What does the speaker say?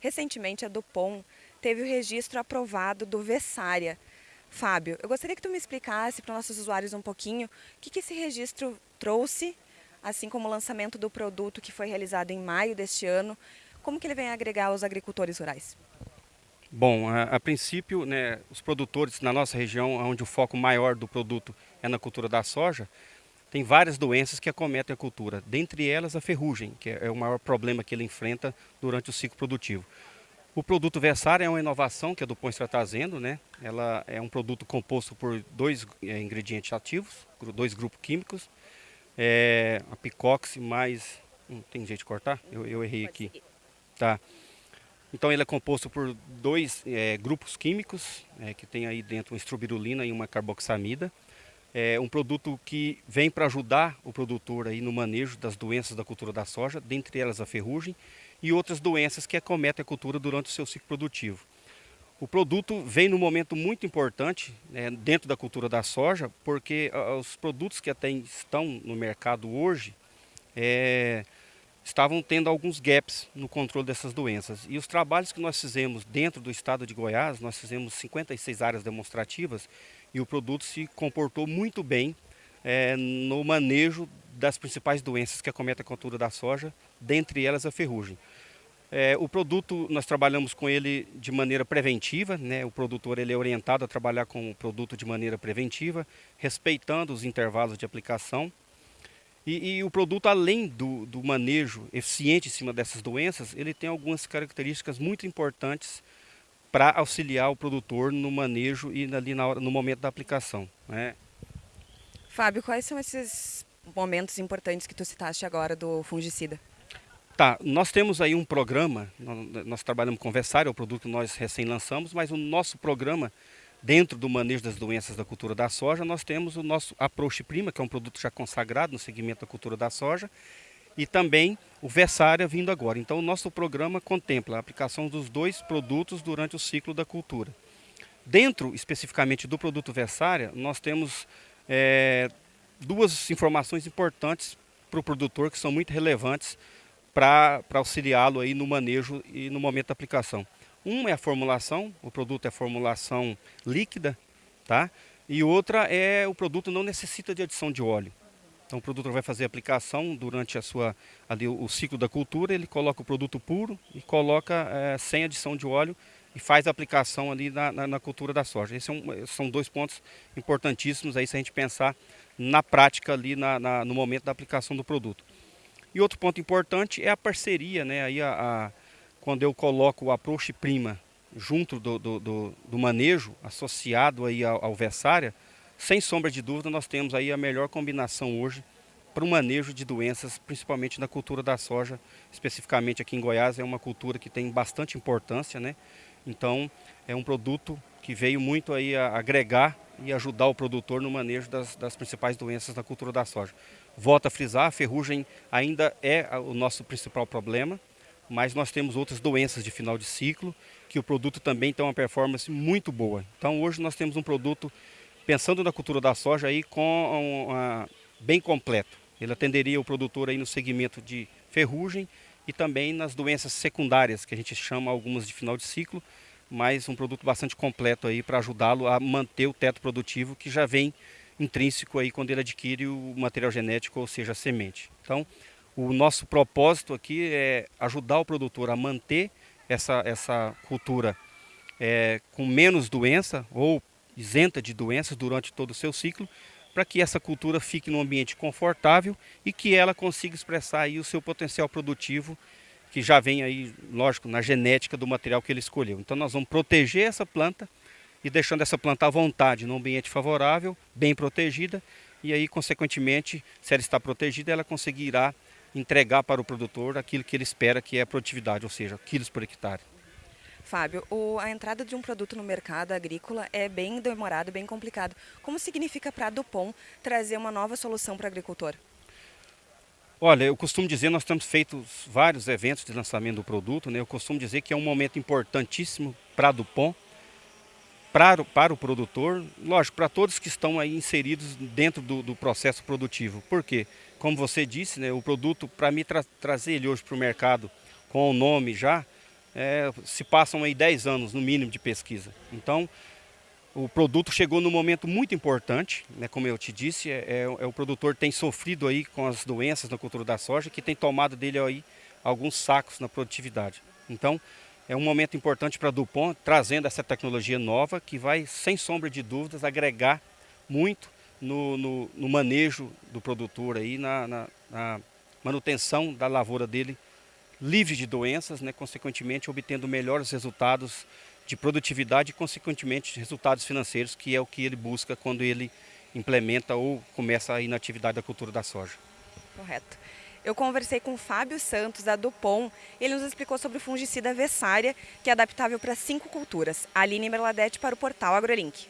Recentemente, a Dupont teve o registro aprovado do Vessária. Fábio, eu gostaria que tu me explicasse para os nossos usuários um pouquinho o que, que esse registro trouxe, assim como o lançamento do produto que foi realizado em maio deste ano, como que ele vem agregar aos agricultores rurais? Bom, a, a, princípio, né, os produtores na nossa região, onde o foco maior do produto é na cultura da soja, tem várias doenças que acometem a cultura, dentre elas a ferrugem, que é o maior problema que ele enfrenta durante o ciclo produtivo. O produto Versária é uma inovação que a Dupont está trazendo, né? Ela é um produto composto por dois é, ingredientes ativos, dois grupos químicos, é, a picox mais... Hum, tem jeito de cortar? Eu, eu errei aqui. Tá. Então ele é composto por dois é, grupos químicos, é, que tem aí dentro uma estrobirulina e uma carboxamida. É um produto que vem para ajudar o produtor aí no manejo das doenças da cultura da soja, dentre elas a ferrugem e outras doenças que acometem a cultura durante o seu ciclo produtivo. O produto vem num momento muito importante né, dentro da cultura da soja, porque os produtos que até estão no mercado hoje, é, estavam tendo alguns gaps no controle dessas doenças. E os trabalhos que nós fizemos dentro do estado de Goiás, nós fizemos 56 áreas demonstrativas e o produto se comportou muito bem é, no manejo das principais doenças que acometem a cultura da soja, dentre elas a ferrugem. É, o produto, nós trabalhamos com ele de maneira preventiva, né? o produtor ele é orientado a trabalhar com o produto de maneira preventiva, respeitando os intervalos de aplicação, e, e, o produto, além do, do, manejo eficiente em cima dessas doenças, ele tem algumas características muito importantes para auxiliar o produtor no manejo e ali na hora, no momento da aplicação. Né? Fábio, quais são esses momentos importantes que tu citaste agora do fungicida? Tá, nós temos aí um programa, nós, nós trabalhamos com Versário, é o produto que nós recém lançamos, mas o nosso programa Dentro do manejo das doenças da cultura da soja, nós temos o nosso Approach Prima, que é um produto já consagrado no segmento da cultura da soja, e também o Versária vindo agora. Então, o nosso programa contempla a aplicação dos dois produtos durante o ciclo da cultura. Dentro, especificamente, do produto Versária, nós temos é, duas informações importantes para o produtor, que são muito relevantes para auxiliá-lo aí no manejo e no momento da aplicação. Um é a formulação, o produto é formulação líquida, tá? E outra é o produto não necessita de adição de óleo. Então o produtor vai fazer a aplicação durante a sua, ali, o ciclo da cultura, ele coloca o produto puro e coloca é, sem adição de óleo e faz a aplicação ali na, na, na cultura da soja. Esses são, são dois pontos importantíssimos aí se a gente pensar na prática ali na, na, no momento da aplicação do produto. E outro ponto importante é a parceria, né? Aí a, a quando eu coloco o approach prima junto do, do, do, do manejo, associado aí ao, ao sem sombra de dúvida nós temos aí a melhor combinação hoje para o manejo de doenças, principalmente na cultura da soja, especificamente aqui em Goiás, é uma cultura que tem bastante importância, né? Então, é um produto que veio muito aí a agregar e ajudar o produtor no manejo das, das principais doenças da cultura da soja. Volto a frisar, a ferrugem ainda é o nosso principal problema, mas nós temos outras doenças de final de ciclo, que o produto também tem uma performance muito boa. Então hoje nós temos um produto, pensando na cultura da soja, aí, com uma, bem completo. Ele atenderia o produtor aí no segmento de ferrugem e também nas doenças secundárias, que a gente chama algumas de final de ciclo, mas um produto bastante completo aí para ajudá-lo a manter o teto produtivo que já vem intrínseco aí quando ele adquire o material genético, ou seja, a semente. Então, o nosso propósito aqui é ajudar o produtor a manter essa, essa cultura é, com menos doença ou isenta de doenças durante todo o seu ciclo, para que essa cultura fique num ambiente confortável e que ela consiga expressar aí o seu potencial produtivo, que já vem aí, lógico, na genética do material que ele escolheu. Então nós vamos proteger essa planta e deixando essa planta à vontade, num ambiente favorável, bem protegida, e aí, consequentemente, se ela está protegida, ela conseguirá entregar para o produtor aquilo que ele espera que é a produtividade, ou seja, quilos por hectare. Fábio, o, a entrada de um produto no mercado agrícola é bem demorado, bem complicado. Como significa para a Dupont trazer uma nova solução para o agricultor? Olha, eu costumo dizer, nós temos feito vários eventos de lançamento do produto, né? eu costumo dizer que é um momento importantíssimo para a Dupont, para, para o produtor, lógico, para todos que estão aí inseridos dentro do, do processo produtivo. Por quê? Como você disse, né, o produto, para mim tra trazer ele hoje para o mercado com o nome já, é, se passam aí 10 anos no mínimo de pesquisa. Então, o produto chegou num momento muito importante, né, como eu te disse, é, é, é, o produtor tem sofrido aí com as doenças na cultura da soja, que tem tomado dele aí alguns sacos na produtividade. Então, é um momento importante para a Dupont, trazendo essa tecnologia nova, que vai, sem sombra de dúvidas, agregar muito no, no, no manejo do produtor, aí, na, na, na manutenção da lavoura dele livre de doenças, né, consequentemente obtendo melhores resultados de produtividade e, consequentemente, resultados financeiros, que é o que ele busca quando ele implementa ou começa a ir na atividade da cultura da soja. Correto. Eu conversei com o Fábio Santos, da Dupont, ele nos explicou sobre o fungicida Vessária, que é adaptável para cinco culturas. Aline Merladete para o portal AgroLink.